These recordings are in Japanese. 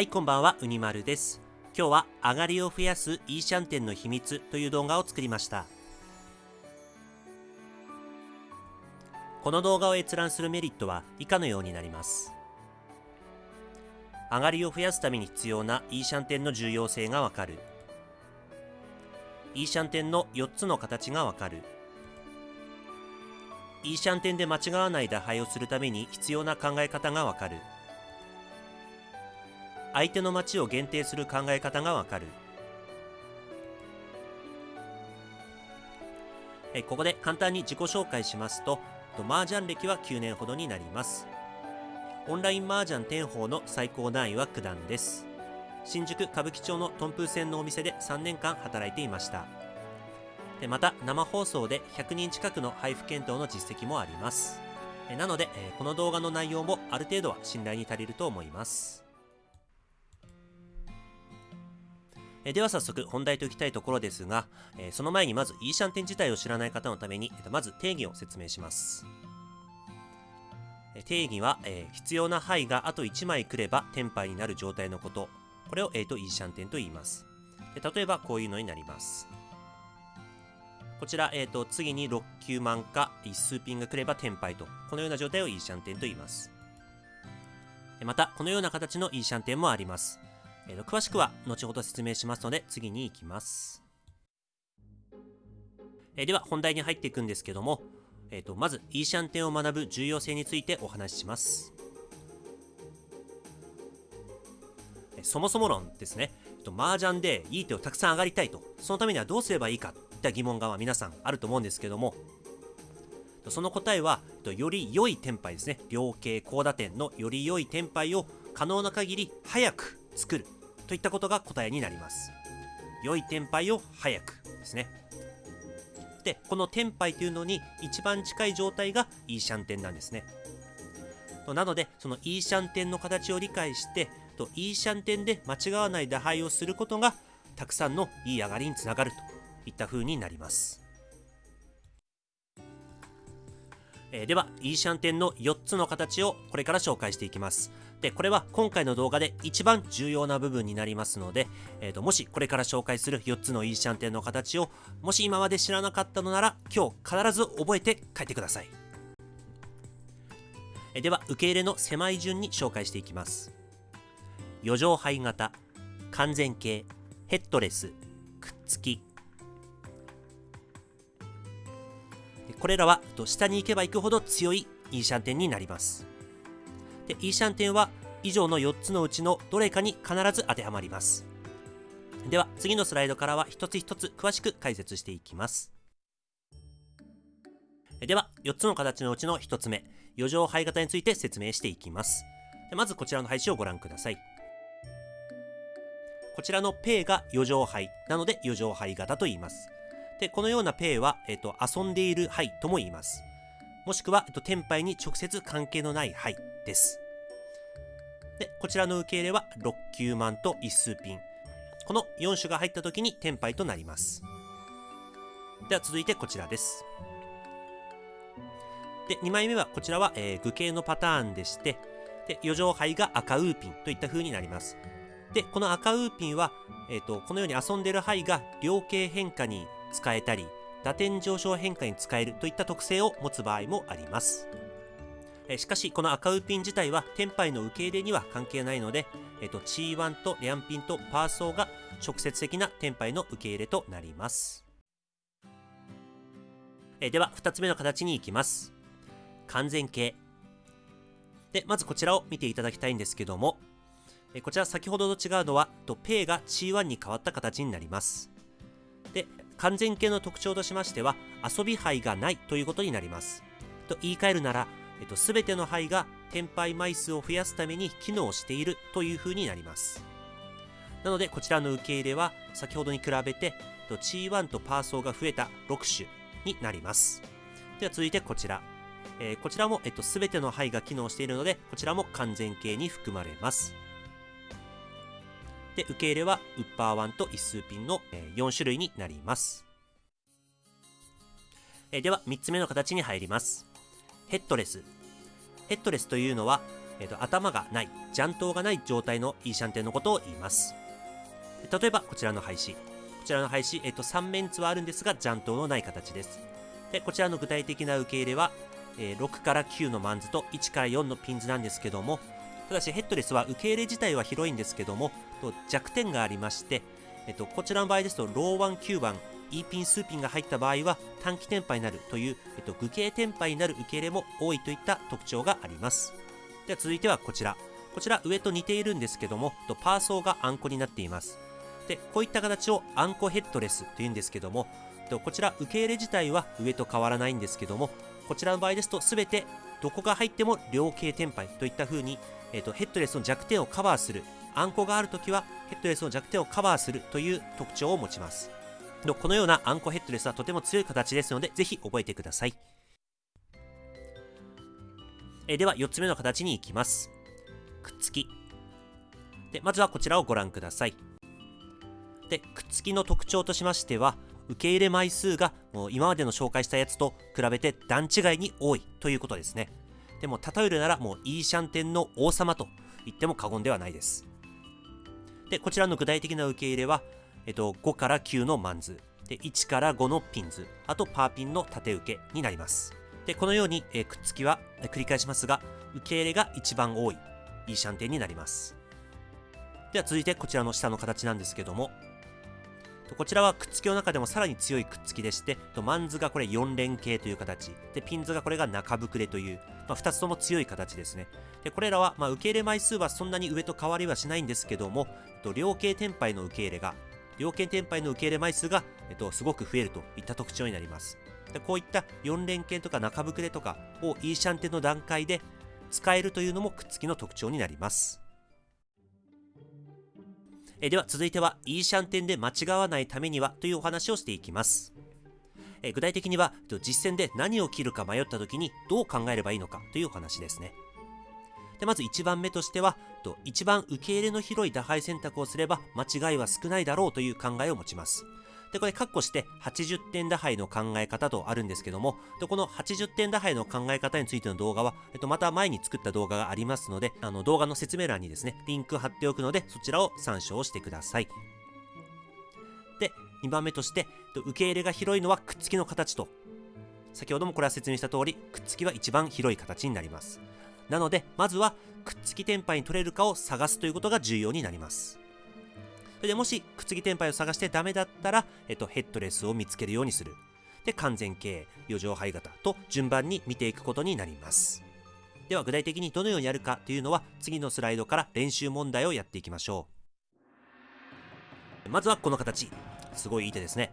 はい、こんばんは、うにまるです。今日は上がりを増やすイーシャンテンの秘密という動画を作りました。この動画を閲覧するメリットは以下のようになります。上がりを増やすために必要なイーシャンテンの重要性がわかる。イーシャンテンの4つの形がわかる。イーシャンテンで間違わない打敗をするために必要な考え方がわかる。相手の町を限定する考え方がわかる。えここで簡単に自己紹介しますと、と麻雀歴は9年ほどになります。オンライン麻雀天宝の最高段位は九段です。新宿歌舞伎町のトンプー線のお店で3年間働いていました。でまた生放送で100人近くの配布検討の実績もあります。えなので、えこの動画の内容もある程度は信頼に足りると思います。えでは早速本題といきたいところですが、えその前にまずイーシャンテン自体を知らない方のために、えまず定義を説明します。え定義は、え必要な牌があと1枚来ればテンパイになる状態のこと。これを、えーとイーシャンテンと言います。で例えばこういうのになります。こちら、えー、と次に6球満か一数ピンが来ればテンパイと、このような状態をイーシャンテンと言います。また、このような形のイーシャンテンもあります。えー詳しくは後ほど説明しますので次に行きます。えーでは本題に入っていくんですけども、えーとまずイーシャンテンを学ぶ重要性についてお話しします。そもそも論ですね。えーと麻雀でいい手をたくさん上がりたいと、そのためにはどうすればいいかといった疑問が皆さんあると思うんですけども、その答えは、より良いテンパイですね。両形高打点のより良いテンパイを可能な限り早く作るといったことが答えになります。良いテンパイを早くですね。で、このテンパイというのに一番近い状態がイーシャンテンなんですね。となので、そのイーシャンテンの形を理解して、とイーシャンテンで間違わない打敗をすることが、たくさんのいい上がりにつながるといった風になります。えーでは、イーシャンテンの4つの形をこれから紹介していきます。で、これは今回の動画で一番重要な部分になりますので、えーともしこれから紹介する4つのイーシャンテンの形を、もし今まで知らなかったのなら、今日必ず覚えて帰ってください。えーでは、受け入れの狭い順に紹介していきます。余剰灰型、完全形、ヘッドレス、くっつき、これらは下に行けば行くほど強いイーシャンテンになります。でイーシャンテンは以上の4つのうちのどれかに必ず当てはまります。では次のスライドからは一つ一つ詳しく解説していきます。では4つの形のうちの1つ目、余剰灰型について説明していきます。まずこちらの配置をご覧ください。こちらのペイが余剰灰なので余剰灰型と言います。で、このようなペイは、えっと、遊んでいる牌とも言います。もしくは、えっと、テンパイに直接関係のない牌です。で、こちらの受け入れは、6球満と一数ピン。この4種が入った時にテンパイとなります。では続いてこちらです。で、2枚目は、こちらは、えー、具形のパターンでして、で、余剰牌が赤ウーピンといった風になります。で、この赤ウーピンは、えっ、と、このように遊んでいる牌が両形変化に使えたり、打点上昇変化に使えるといった特性を持つ場合もあります。しかし、この赤ウーピン自体は、テンパイの受け入れには関係ないので、えっ、と、チーワンとリャンピンとパーソーが直接的なテンパイの受け入れとなります。えでは、2つ目の形に行きます。完全形。で、まずこちらを見ていただきたいんですけども、えこちら先ほどと違うのは、とペイが C1 に変わった形になります。で、完全形の特徴としましては、遊び牌がないということになります。と言い換えるなら、えっと、すべての牌がテンパイ枚数を増やすために機能しているという風になります。なので、こちらの受け入れは、先ほどに比べて、と C1 とパーソーが増えた6種になります。では続いてこちら。えーこちらも、えっと、すべての牌が機能しているので、こちらも完全形に含まれます。で、受け入れはウッパーワンと一数ピンの4種類になります。では、3つ目の形に入ります。ヘッドレス。ヘッドレスというのは、えーと、頭がない、雀頭がない状態のイーシャンテンのことを言います。例えば、こちらの配置。こちらの配置、えーと、3面図はあるんですが、雀頭のない形です。で、こちらの具体的な受け入れは、えー、6から9のマンズと1から4のピンズなんですけども、ただしヘッドレスは受け入れ自体は広いんですけども、と弱点がありまして、えっと、こちらの場合ですと、ローワン9番、E ピン、スーピンが入った場合は短期転廃になるという、えっと、具形転廃になる受け入れも多いといった特徴があります。では続いてはこちら。こちら上と似ているんですけども、パーソーがあんこになっています。で、こういった形をあんこヘッドレスというんですけども、こちら受け入れ自体は上と変わらないんですけども、こちらの場合ですと全てどこが入っても両形転廃といった風に、えーと、ヘッドレスの弱点をカバーするあんこがあるときはヘッドレスの弱点をカバーするという特徴を持ちます。このようなあんこヘッドレスはとても強い形ですのでぜひ覚えてください。えでは4つ目の形に行きます。くっつき。でまずはこちらをご覧ください。でくっつきの特徴としましては受け入れ枚数がもう今までの紹介したやつと比べて段違いに多いということですね。でも例えるならもうイーシャンテンの王様と言っても過言ではないです。で、こちらの具体的な受け入れは、えっと、5から9のマンズ、で1から5のピンズ、あとパーピンの縦受けになります。で、このように、えくっつきは、え繰り返しますが、受け入れが一番多いイーシャンテンになります。では続いてこちらの下の形なんですけども、こちらはくっつきの中でもさらに強いくっつきでして、マンズがこれ4連形という形、で、ピンズがこれが中膨れという、まあ、2つとも強い形ですね。で、これらは、まあ、受け入れ枚数はそんなに上と変わりはしないんですけども、両形転廃の受け入れが、両形転廃の受け入れ枚数が、えっと、すごく増えるといった特徴になります。でこういった4連形とか中膨れとかをイーシャンテの段階で使えるというのもくっつきの特徴になります。えでは続いては、イーシャンテンで間違わないためにはというお話をしていきます。え具体的には、実践で何を切るか迷った時にどう考えればいいのかというお話ですね。でまず1番目としては、と一番受け入れの広い打敗選択をすれば間違いは少ないだろうという考えを持ちます。で、これ、カッコして、80点打敗の考え方とあるんですけども、で、この80点打敗の考え方についての動画は、えっと、また前に作った動画がありますので、あの、動画の説明欄にですね、リンク貼っておくので、そちらを参照してください。で、2番目として、受け入れが広いのはくっつきの形と、先ほどもこれは説明した通り、くっつきは一番広い形になります。なので、まずは、くっつきテンパに取れるかを探すということが重要になります。それでもし、くっつきテンパイを探してダメだったら、えっと、ヘッドレスを見つけるようにする。で、完全形、余剰灰型と順番に見ていくことになります。では、具体的にどのようにやるかというのは、次のスライドから練習問題をやっていきましょう。まずはこの形。すごいいい手ですね。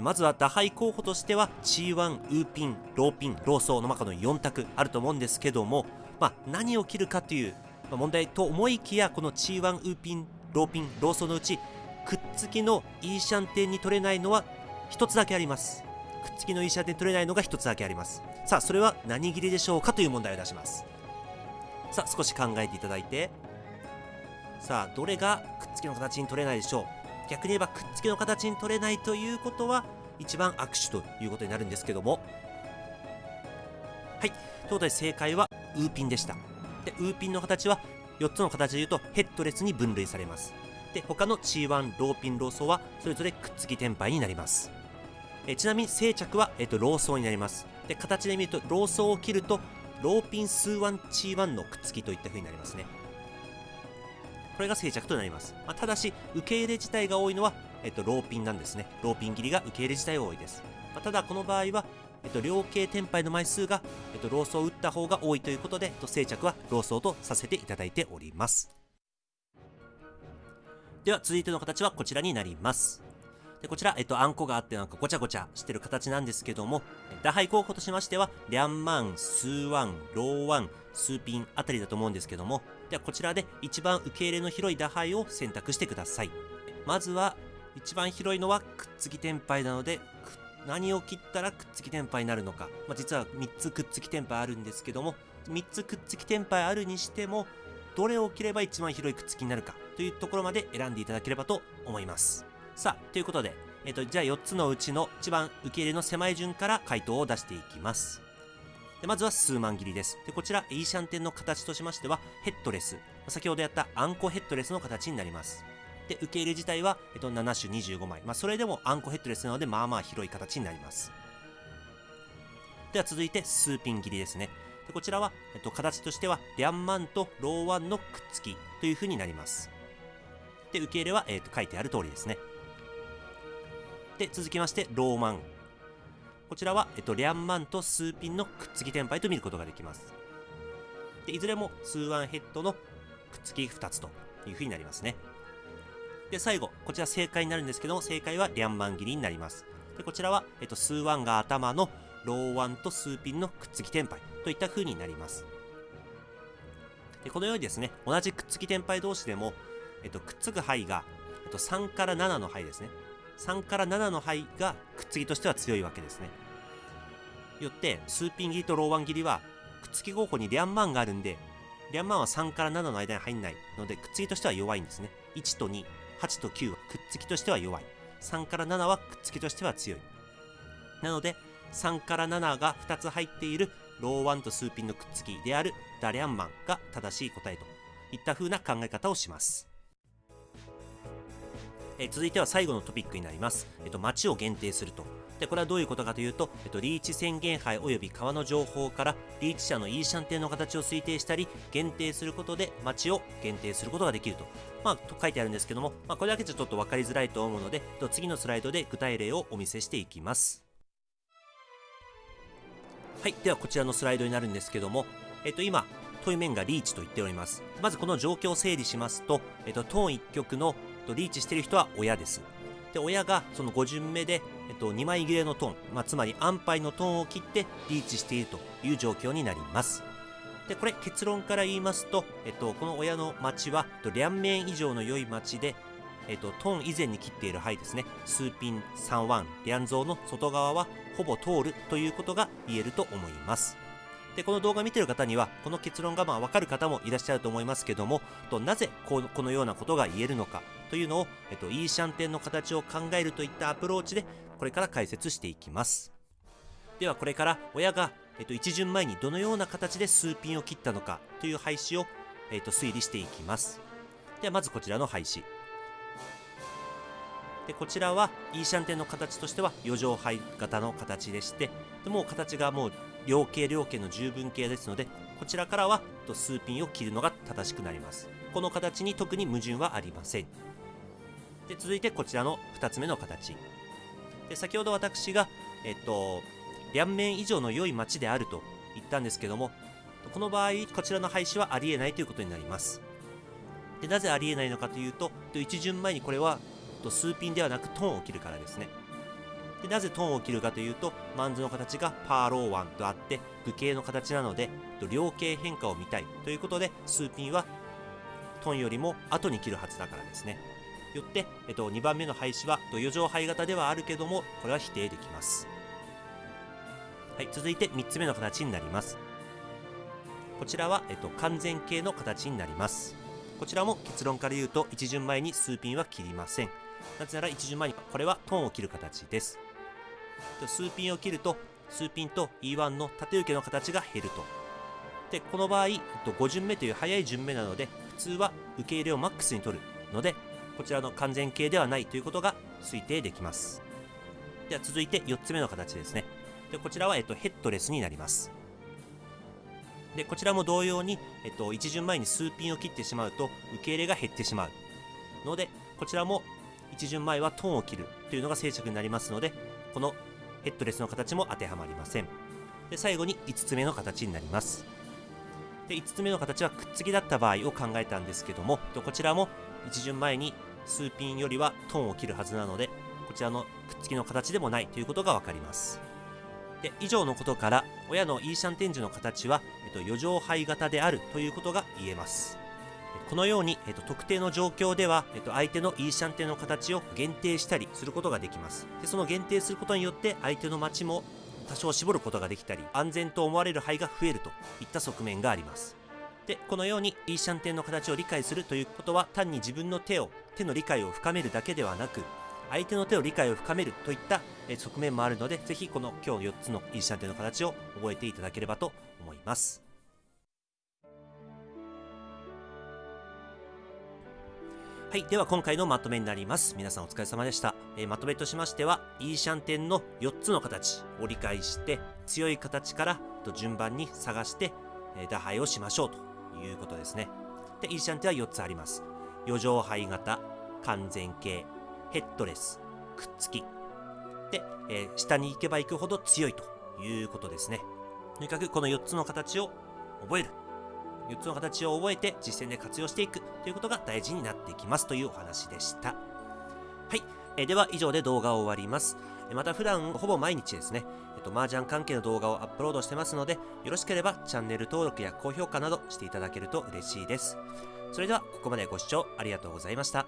まずは打敗候補としては、C1、ウーピン、ローピン、ローソーの中の4択あると思うんですけども、まあ、何を切るかという問題と思いきや、この C1、ウーピン、ローピン、ローソのうち、くっつきのイーシャンテンに取れないのは1つだけあります。くっつきのイーシャンテン取れないのが1つだけあります。さあ、それは何切りでしょうかという問題を出します。さあ、少し考えていただいて、さあ、どれがくっつきの形に取れないでしょう逆に言えば、くっつきの形に取れないということは、一番握手ということになるんですけども、はい。ということで正解は、ウーピンでした。で、ウーピンの形は4つの形で言うとヘッドレスに分類されます。で、他の C1、ローピン、ローソーはそれぞれくっつき転廃になります。えちなみに静着は、えっと、ローソーになります。で、形で見ると、ローソーを切ると、ローピン数1、C1 のくっつきといった風になりますね。これが静着となります。まあ、ただし、受け入れ自体が多いのは、えっと、ローピンなんですね。ローピン切りが受け入れ自体が多いです。まあ、ただ、この場合は、えっと、良形テンパイの枚数が、えっと、ローソーを打った方が多いということで、えっと、正着はローソーとさせていただいております。では、続いての形はこちらになります。でこちら、えっと、あんこがあってなんかごちゃごちゃしてる形なんですけども、打牌候補としましては、リャンマン、スーワン、ローワン、スーピンあたりだと思うんですけども、ではこちらで一番受け入れの広い打牌を選択してください。まずは、一番広いのはくっつき転廃なので、くっ何を切ったらくっつき天敗になるのか、まあ、実は3つくっつき天敗あるんですけども3つくっつき天敗あるにしてもどれを切れば一番広いくっつきになるかというところまで選んでいただければと思います。さあということで、えっと、じゃあ4つのうちの一番受け入れの狭い順から回答を出していきます。でまずは数万切りです。でこちらイーシャンテンの形としましてはヘッドレス。先ほどやったあんこヘッドレスの形になります。で受け入れ自体は、えっと、7種25枚、まあ、それでもあんこヘッドレスなのでまあまあ広い形になります。では続いて数ピン切りですね。でこちらは、えっと、形としてはリャンマンとローワンのくっつきという風になります。で受け入れは、えっと、書いてある通りですね。で続きましてローマン。こちらは、えっと、リャンマンと数ピンのくっつき天敗と見ることができます。でいずれも数ワンヘッドのくっつき2つという風になりますね。で最後こちら正解になるんですけども正解はリャンマン切りになります。でこちらは、えっと、数ワンが頭のローワンと数ピンのくっつき天敗といった風になります。でこのようにですね同じくっつき天敗同士でも、えっと、くっつく範囲が、えっと、3から7の範囲ですね。3から7の範囲がくっつきとしては強いわけですね。よって数ピン切りとローワン切りはくっつき候補にリャンマンがあるんでリャンマンは3から7の間に入んないのでくっつきとしては弱いんですね。1と2 8と9はくっつきとしては弱い3から7はくっつきとしては強いなので3から7が2つ入っているローワンと数ピンのくっつきであるダリアンマンが正しい答えといった風な考え方をしますえ続いては最後のトピックになります。えっと、街を限定すると。で、これはどういうことかというと、えっと、リーチ宣言杯及び川の情報から、リーチ者のイーシャンテンの形を推定したり、限定することで町を限定することができると。まあ、と書いてあるんですけども、まあ、これだけじゃちょっと分かりづらいと思うので、えっと次のスライドで具体例をお見せしていきます。はい、ではこちらのスライドになるんですけども、えっと、今、問い面がリーチと言っております。まずこの状況を整理しますと、えっと、トーン1曲のとリーチしてる人は親です。で、親がその5巡目で、えっと、2枚切れのトーン、まあ、つまり安牌のトーンを切ってリーチしているという状況になります。で、これ結論から言いますと、えっと、この親の町は、両面以上の良い町で、えっと、トーン以前に切っている牌ですね。数ピン3ワン、リャンゾーの外側はほぼ通るということが言えると思います。で、この動画を見ている方には、この結論がまあわかる方もいらっしゃると思いますけども、となぜこのようなことが言えるのかというのを、えっと、イーシャンテンの形を考えるといったアプローチで、これから解説していきます。ではこれから親が、えっと、一巡前にどのような形で数ピンを切ったのかという配置を、えっと、推理していきます。ではまずこちらの配置。でこちらはイーシャンテンの形としては余剰配型の形でしてでもう形がもう両形両形の十分形ですのでこちらからは数ピンを切るのが正しくなりますこの形に特に矛盾はありませんで続いてこちらの2つ目の形。で先ほど私がえっと両面以上の良い町であると言ったんですけどもこの場合こちらの廃止はありえないということになります。でなぜありえないのかというと一巡前にこれは数ピンではなくトーンを切るからですね。でなぜトンを切るかというとマンズの形がパーローワンとあって武形の形なので両形変化を見たいということで数ピンはトンよりも後に切るはずだからですね。よって、えっと、2番目の廃止は余剰廃型ではあるけどもこれは否定できます。はい続いて3つ目の形になります。こちらは、えっと、完全形の形になります。こちらも結論から言うと一巡前に数ピンは切りません。なぜなら一巡前にこれはトーンを切る形です。数ピンを切ると数ピンと E1 の縦受けの形が減ると。でこの場合5巡目という早い順目なので普通は受け入れをマックスに取るのでこちらの完全形ではないということが推定できます。では続いて4つ目の形ですね。でこちらは、えっと、ヘッドレスになります。でこちらも同様に、えっと、1巡前に数ピンを切ってしまうと受け入れが減ってしまう。のでこちらも1巡前はトーンを切るというのが正着になりますのでこのヘッドレスの形も当てはまりません。で最後に5つ目の形になります。で5つ目の形はくっつきだった場合を考えたんですけどもこちらも1巡前に数ピンよりはトンを切るはずなのでこちらのくっつきの形でもないということが分かります。で以上のことから親のイーシャン展示の形は、えっと、余剰配型であるということが言えます。このように、えっと、特定の状況では、えっと、相手のイーシャンテンの形を限定したりすることができます。でその限定することによって相手の町も多少絞ることができたり安全と思われる範囲が増えるといった側面があります。でこのようにイーシャンテンの形を理解するということは単に自分の手を手の理解を深めるだけではなく相手の手を理解を深めるといった側面もあるので、ぜひこの今日4つのイーシャンテンの形を覚えていただければと思います。はい。では今回のまとめになります。皆さんお疲れ様でした。えー、まとめとしましては、イーシャンテンの4つの形を理解して、強い形からと順番に探して、えー、打敗をしましょうということですね。で、イーシャンテは4つあります。余剰肺型、完全形、ヘッドレス、くっつき。で、えー、下に行けば行くほど強いということですね。とにかくこの4つの形を覚える。4つの形を覚えて実践で活用していくということが大事になってきますというお話でした。はい。えでは以上で動画を終わります。また普段ほぼ毎日ですね、えっと、麻雀関係の動画をアップロードしてますので、よろしければチャンネル登録や高評価などしていただけると嬉しいです。それではここまでご視聴ありがとうございました。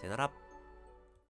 さよなら。